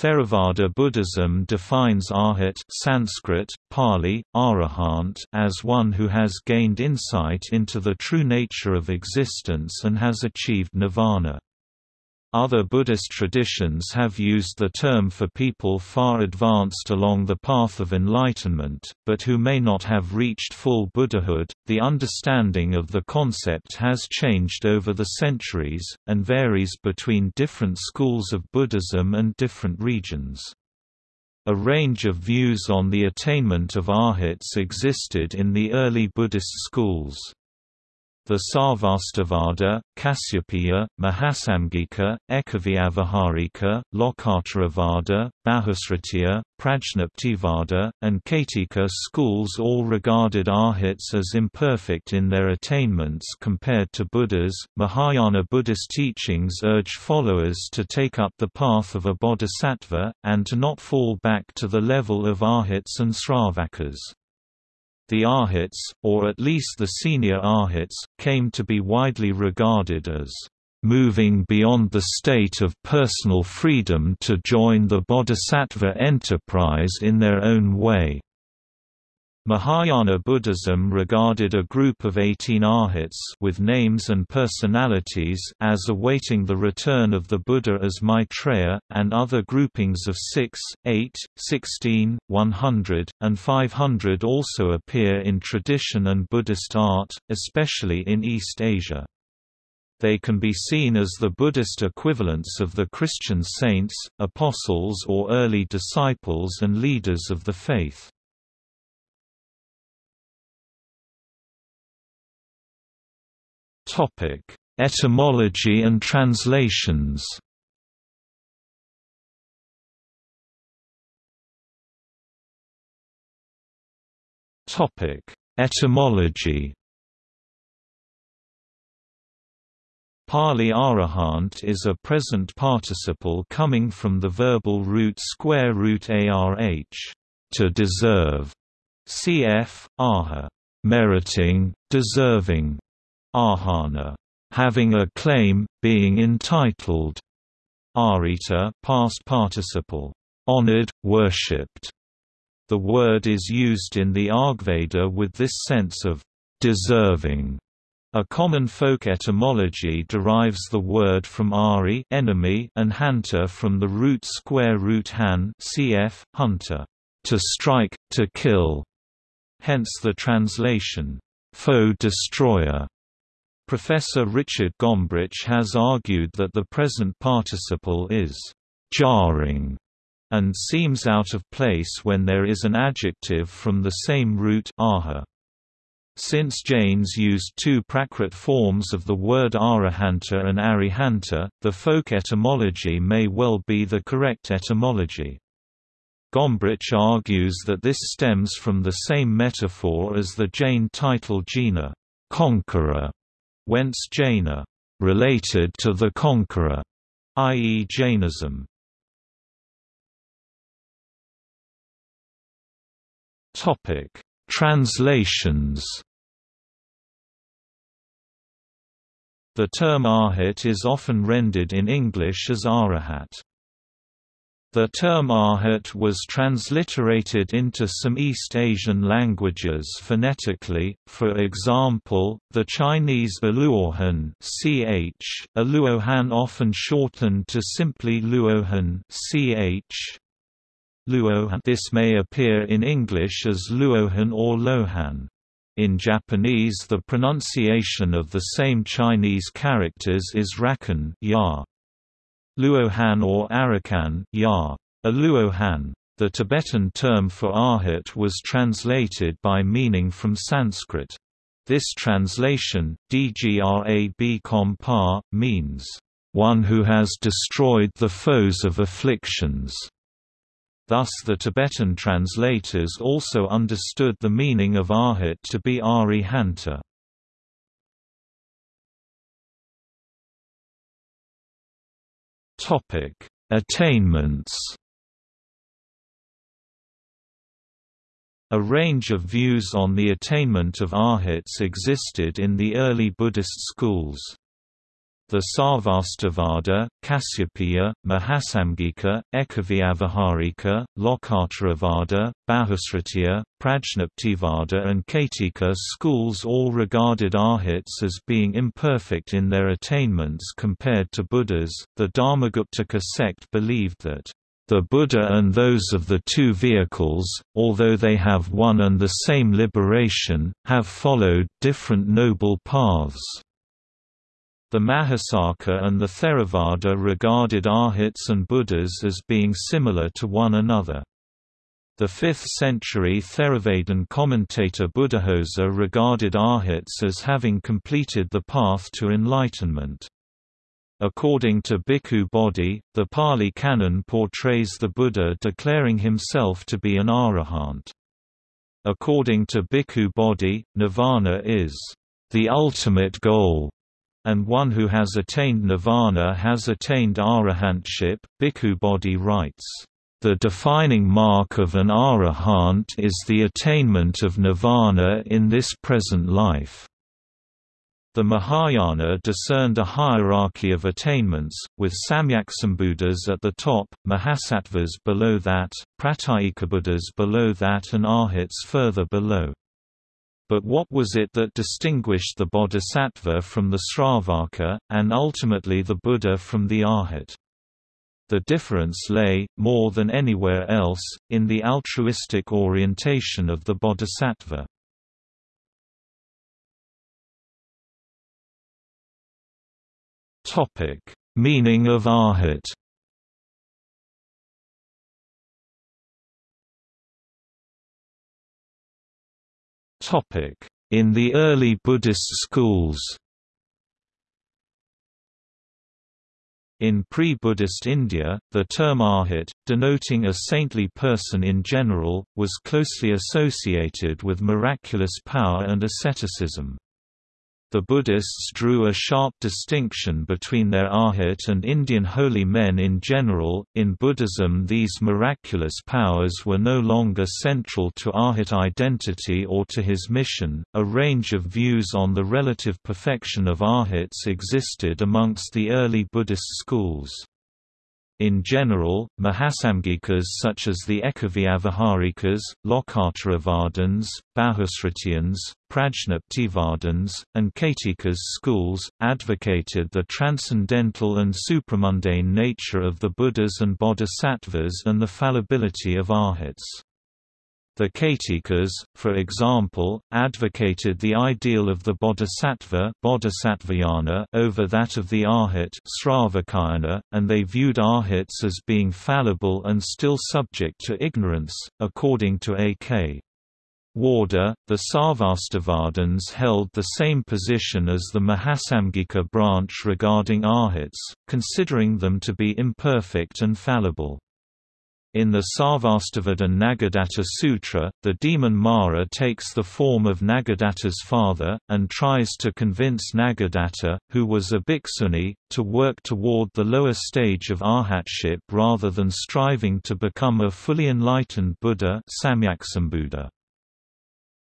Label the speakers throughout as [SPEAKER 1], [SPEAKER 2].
[SPEAKER 1] Theravada Buddhism defines arhat Sanskrit, Pali, arahant as one who has gained insight into the true nature of existence and has achieved nirvana. Other Buddhist traditions have used the term for people far advanced along the path of enlightenment, but who may not have reached full Buddhahood. The understanding of the concept has changed over the centuries, and varies between different schools of Buddhism and different regions. A range of views on the attainment of arhats existed in the early Buddhist schools. The Sarvastivada, Kasyapaya, Mahasamgika, Ekavyavaharika, Lokottaravada, Bahusrutiya, Prajnaptivada, and Kaitika schools all regarded arhats as imperfect in their attainments compared to Buddhas. Mahayana Buddhist teachings urge followers to take up the path of a bodhisattva, and to not fall back to the level of arhats and sravakas. The Arhats, or at least the senior Arhats, came to be widely regarded as moving beyond the state of personal freedom to join the bodhisattva enterprise in their own way. Mahayana Buddhism regarded a group of 18 arhats with names and personalities as awaiting the return of the Buddha as Maitreya, and other groupings of 6, 8, 16, 100, and 500 also appear in tradition and Buddhist art, especially in East Asia. They can be seen as the Buddhist equivalents of the Christian saints, apostles or early disciples and leaders of the faith. Topic: Etymology and translations. Topic: Etymology. Pali arahant is a present participle coming from the verbal root square root arh, to deserve, cf. aha, meriting, deserving, ahana, having a claim, being entitled. Arita past participle, honored, worshipped. The word is used in the Rigveda with this sense of deserving. A common folk etymology derives the word from ari enemy and hanta from the root square root han cf. hunter, to strike, to kill. Hence the translation, foe destroyer. Professor Richard Gombrich has argued that the present participle is jarring and seems out of place when there is an adjective from the same root aha. Since Jains used two Prakrit forms of the word arahanta and arihanta, the folk etymology may well be the correct etymology. Gombrich argues that this stems from the same metaphor as the Jain title Jina conqueror", whence Jaina, related to the conqueror, i.e. Jainism. Topic: Translations. The term arhat is often rendered in English as arahat. The term arhat was transliterated into some East Asian languages phonetically, for example, the Chinese Aluohan ch, Aluohan often shortened to simply Luohan ch. Luohan. This may appear in English as Luohan or Lohan. In Japanese the pronunciation of the same Chinese characters is rakan ya. Luohan or Arakan ya. A Luohan. The Tibetan term for arhat was translated by meaning from Sanskrit. This translation, dgrab kompa, means, "...one who has destroyed the foes of afflictions." Thus the Tibetan translators also understood the meaning of arhat to be arihanta. Topic: Attainments. A range of views on the attainment of arhats existed in the early Buddhist schools. The Sarvastivada, Kasyapaya, Mahasamgika, Ekavyavaharika, Lokottaravada, Bahusrutiya, Prajnaptivada and Kaitika schools all regarded arhats as being imperfect in their attainments compared to Buddhas. The Dharmaguptaka sect believed that the Buddha and those of the two vehicles, although they have one and the same liberation, have followed different noble paths. The Mahasaka and the Theravada regarded Arhats and Buddhas as being similar to one another. The 5th-century Theravadan commentator Buddhaghosa regarded Arhats as having completed the path to enlightenment. According to Bhikkhu Bodhi, the Pali Canon portrays the Buddha declaring himself to be an arahant. According to Bhikkhu Bodhi, nirvana is the ultimate goal and one who has attained nirvana has attained arahantship. Bhikkhu Bodhi writes, The defining mark of an arahant is the attainment of nirvana in this present life. The Mahayana discerned a hierarchy of attainments, with Samyaksambuddhas at the top, Mahasattvas below that, Pratyekabuddhas below that and Arhats further below. But what was it that distinguished the bodhisattva from the Sravaka, and ultimately the Buddha from the Arhat? The difference lay, more than anywhere else, in the altruistic orientation of the bodhisattva. Meaning of Arhat In the early Buddhist schools In pre-Buddhist India, the term arhat, denoting a saintly person in general, was closely associated with miraculous power and asceticism. The Buddhists drew a sharp distinction between their arhat and Indian holy men in general. In Buddhism, these miraculous powers were no longer central to arhat identity or to his mission. A range of views on the relative perfection of arhats existed amongst the early Buddhist schools. In general, Mahasamgikas such as the Ekavyavaharikas, Lokottaravadins, Bahusrutiyans, Prajnaptivadins, and Kaitikas schools, advocated the transcendental and supramundane nature of the Buddhas and Bodhisattvas and the fallibility of arhats. The Kaitikas, for example, advocated the ideal of the bodhisattva over that of the arhat and they viewed arhats as being fallible and still subject to ignorance, according to A.K. Warder, the Sarvastivadins held the same position as the Mahasamgika branch regarding arhats, considering them to be imperfect and fallible. In the Sarvastivada Nagadatta Sutra, the demon Mara takes the form of Nagadatta's father, and tries to convince Nagadatta, who was a bhikkhuni, to work toward the lower stage of arhatship rather than striving to become a fully enlightened Buddha Samyaksambuddha.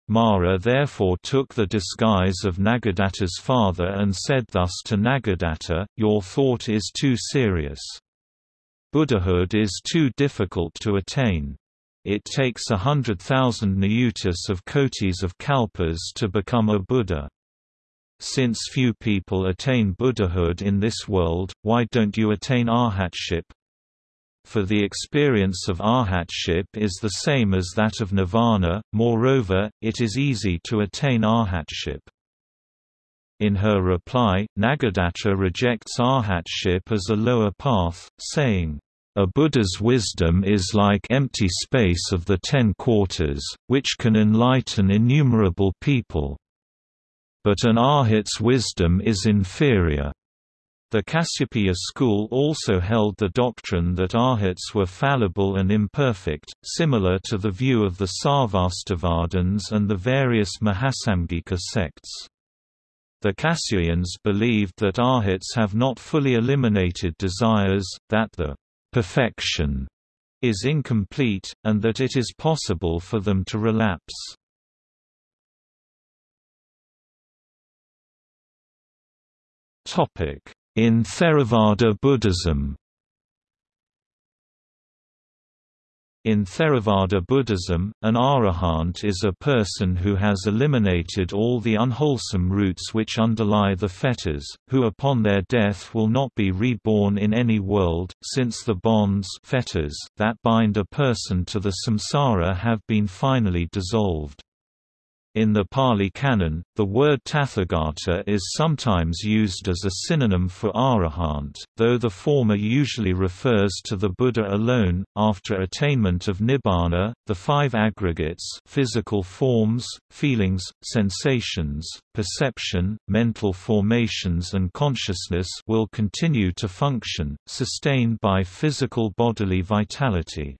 [SPEAKER 1] Mara therefore took the disguise of Nagadatta's father and said thus to Nagadatta, Your thought is too serious. Buddhahood is too difficult to attain. It takes a hundred thousand niyutis of kotis of kalpas to become a Buddha. Since few people attain Buddhahood in this world, why don't you attain arhatship? For the experience of arhatship is the same as that of nirvana, moreover, it is easy to attain arhatship. In her reply, Nagadatta rejects arhatship as a lower path, saying, a Buddha's wisdom is like empty space of the ten quarters, which can enlighten innumerable people. But an arhat's wisdom is inferior. The Kasyapaya school also held the doctrine that arhats were fallible and imperfect, similar to the view of the Sarvastivadins and the various Mahasamgika sects. The Cassians believed that arhats have not fully eliminated desires, that the perfection is incomplete, and that it is possible for them to relapse. In Theravada Buddhism In Theravada Buddhism, an arahant is a person who has eliminated all the unwholesome roots which underlie the fetters, who upon their death will not be reborn in any world, since the bonds fetters that bind a person to the samsara have been finally dissolved. In the Pali Canon, the word Tathagata is sometimes used as a synonym for arahant, though the former usually refers to the Buddha alone. After attainment of nibbana, the five aggregates physical forms, feelings, sensations, perception, mental formations and consciousness will continue to function, sustained by physical bodily vitality.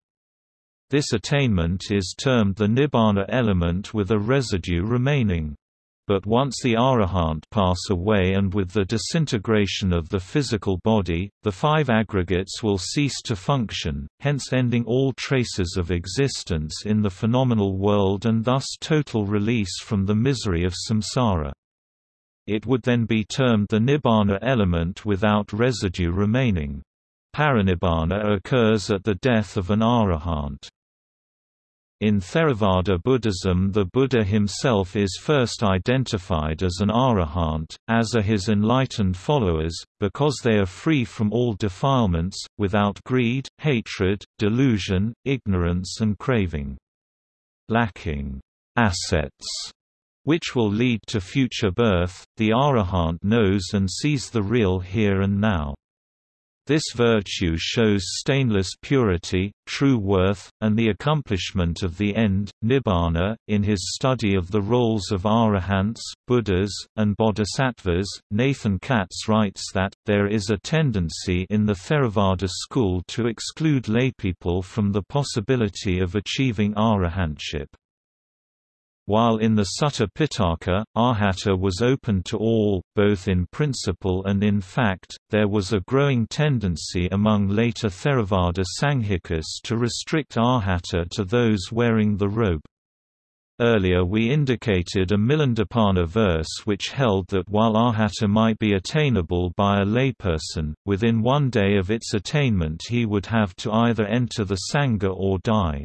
[SPEAKER 1] This attainment is termed the nibbana element with a residue remaining. But once the arahant pass away and with the disintegration of the physical body, the five aggregates will cease to function, hence ending all traces of existence in the phenomenal world and thus total release from the misery of samsara. It would then be termed the nibbana element without residue remaining. Parinibbana occurs at the death of an arahant. In Theravada Buddhism the Buddha himself is first identified as an arahant, as are his enlightened followers, because they are free from all defilements, without greed, hatred, delusion, ignorance and craving. Lacking assets which will lead to future birth, the arahant knows and sees the real here and now. This virtue shows stainless purity, true worth, and the accomplishment of the end, nibbana. In his study of the roles of arahants, buddhas, and bodhisattvas, Nathan Katz writes that, there is a tendency in the Theravada school to exclude laypeople from the possibility of achieving arahantship. While in the Sutta Pitaka, arhata was open to all, both in principle and in fact, there was a growing tendency among later Theravada Sanghikas to restrict arhata to those wearing the robe. Earlier we indicated a Milindapanha verse which held that while arhata might be attainable by a layperson, within one day of its attainment he would have to either enter the Sangha or die.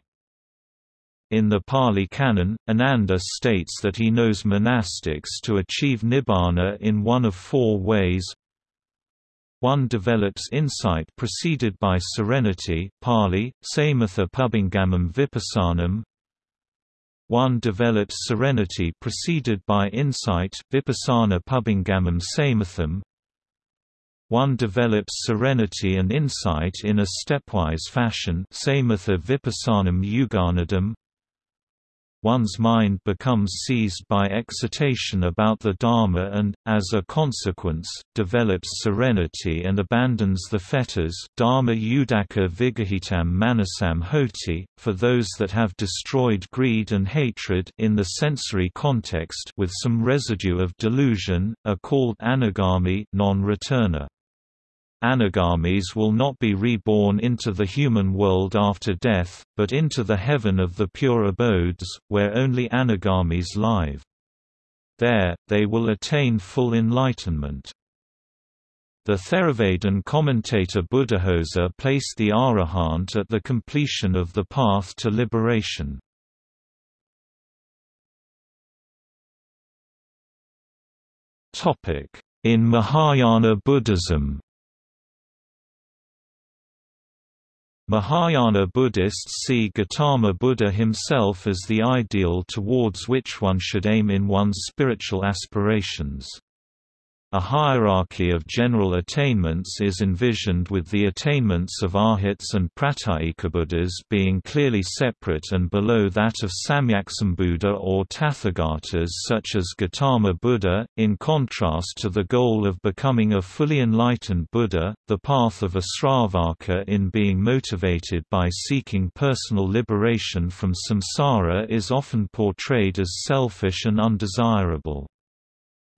[SPEAKER 1] In the Pali Canon, Ananda states that he knows monastics to achieve nibbana in one of four ways. One develops insight preceded by serenity Pali, Samatha Pubbangamam Vipassanam One develops serenity preceded by insight Vipassana Pubbangamam Samatham. One develops serenity and insight in a stepwise fashion Samatha Vipassanam Yuganaddham one's mind becomes seized by excitation about the Dharma and, as a consequence, develops serenity and abandons the fetters Dharma Udaka Vigahitam Manasam Hoti, for those that have destroyed greed and hatred in the sensory context with some residue of delusion, are called anagami non-returner. Anagamis will not be reborn into the human world after death, but into the heaven of the pure abodes, where only anagamis live. There, they will attain full enlightenment. The Theravadan commentator Buddhaghosa placed the arahant at the completion of the path to liberation. In Mahayana Buddhism Mahayana Buddhists see Gautama Buddha himself as the ideal towards which one should aim in one's spiritual aspirations. A hierarchy of general attainments is envisioned with the attainments of arhats and pratyekabuddhas being clearly separate and below that of Samyaksambuddha or Tathagatas such as Gautama Buddha. In contrast to the goal of becoming a fully enlightened Buddha, the path of a Sravaka in being motivated by seeking personal liberation from samsara is often portrayed as selfish and undesirable.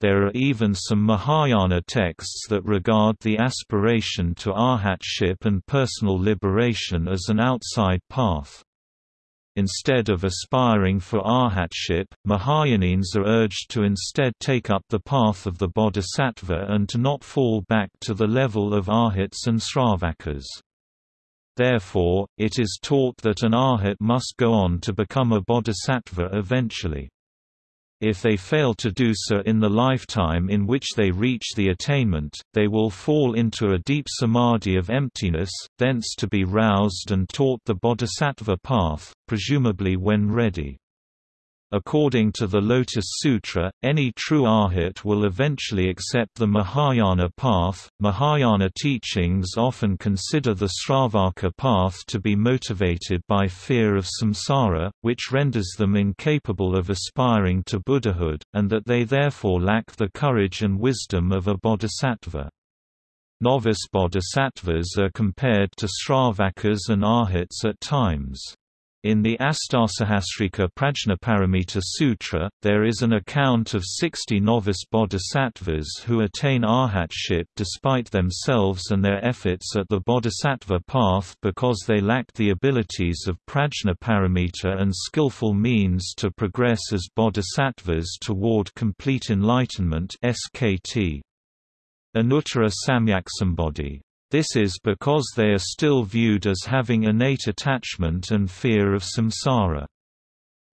[SPEAKER 1] There are even some Mahayana texts that regard the aspiration to arhatship and personal liberation as an outside path. Instead of aspiring for arhatship, Mahayaneens are urged to instead take up the path of the bodhisattva and to not fall back to the level of arhats and sravakas. Therefore, it is taught that an arhat must go on to become a bodhisattva eventually. If they fail to do so in the lifetime in which they reach the attainment, they will fall into a deep samadhi of emptiness, thence to be roused and taught the bodhisattva path, presumably when ready. According to the Lotus Sutra, any true arhat will eventually accept the Mahayana path. Mahayana teachings often consider the Sravaka path to be motivated by fear of samsara, which renders them incapable of aspiring to Buddhahood, and that they therefore lack the courage and wisdom of a bodhisattva. Novice bodhisattvas are compared to Sravakas and Arhats at times. In the Astasahasrika Prajnaparamita Sutra, there is an account of 60 novice bodhisattvas who attain arhatship despite themselves and their efforts at the bodhisattva path because they lacked the abilities of prajnaparamita and skillful means to progress as bodhisattvas toward complete enlightenment SKT. Anuttara Samyaksambodhi this is because they are still viewed as having innate attachment and fear of samsara.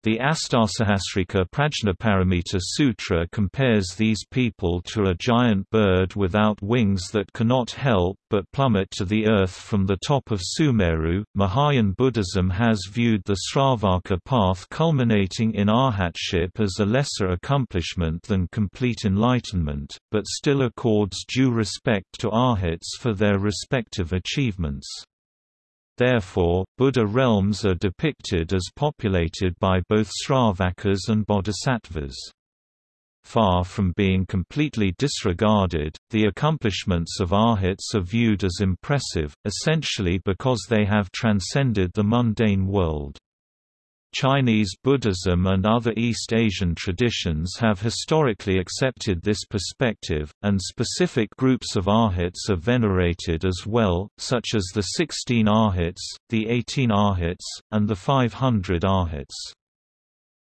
[SPEAKER 1] The Astasahasrika Prajnaparamita Sutra compares these people to a giant bird without wings that cannot help but plummet to the earth from the top of Sumeru. Mahayana Buddhism has viewed the Sravaka path culminating in arhatship as a lesser accomplishment than complete enlightenment, but still accords due respect to arhats for their respective achievements. Therefore, Buddha realms are depicted as populated by both Sravakas and Bodhisattvas. Far from being completely disregarded, the accomplishments of arhats are viewed as impressive, essentially because they have transcended the mundane world. Chinese Buddhism and other East Asian traditions have historically accepted this perspective, and specific groups of arhats are venerated as well, such as the 16 arhats, the 18 arhats, and the 500 arhats.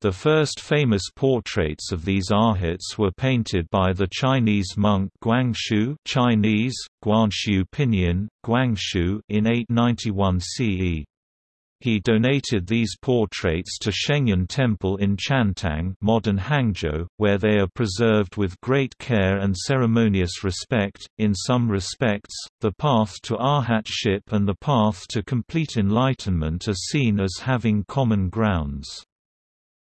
[SPEAKER 1] The first famous portraits of these arhats were painted by the Chinese monk Guanxiu Chinese, Guanxiu Pinyin, Guanxiu in 891 CE. He donated these portraits to Shengyan Temple in Qiantang modern Hangzhou, where they are preserved with great care and ceremonious respect. In some respects, the path to arhatship and the path to complete enlightenment are seen as having common grounds.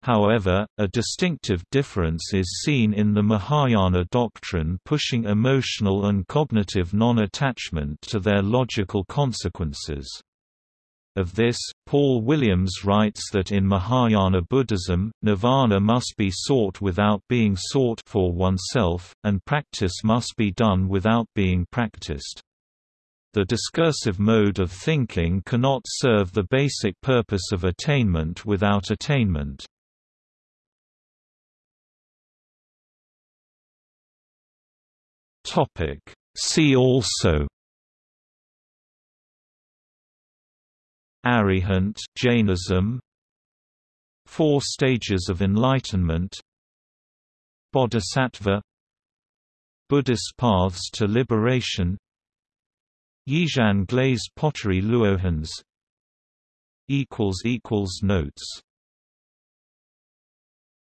[SPEAKER 1] However, a distinctive difference is seen in the Mahayana doctrine pushing emotional and cognitive non-attachment to their logical consequences. Of this, Paul Williams writes that in Mahayana Buddhism, nirvana must be sought without being sought for oneself, and practice must be done without being practiced. The discursive mode of thinking cannot serve the basic purpose of attainment without attainment. See also Arihant Jainism. Four stages of enlightenment. Bodhisattva. Buddhist paths to liberation. Yixian glazed pottery luohans. Notes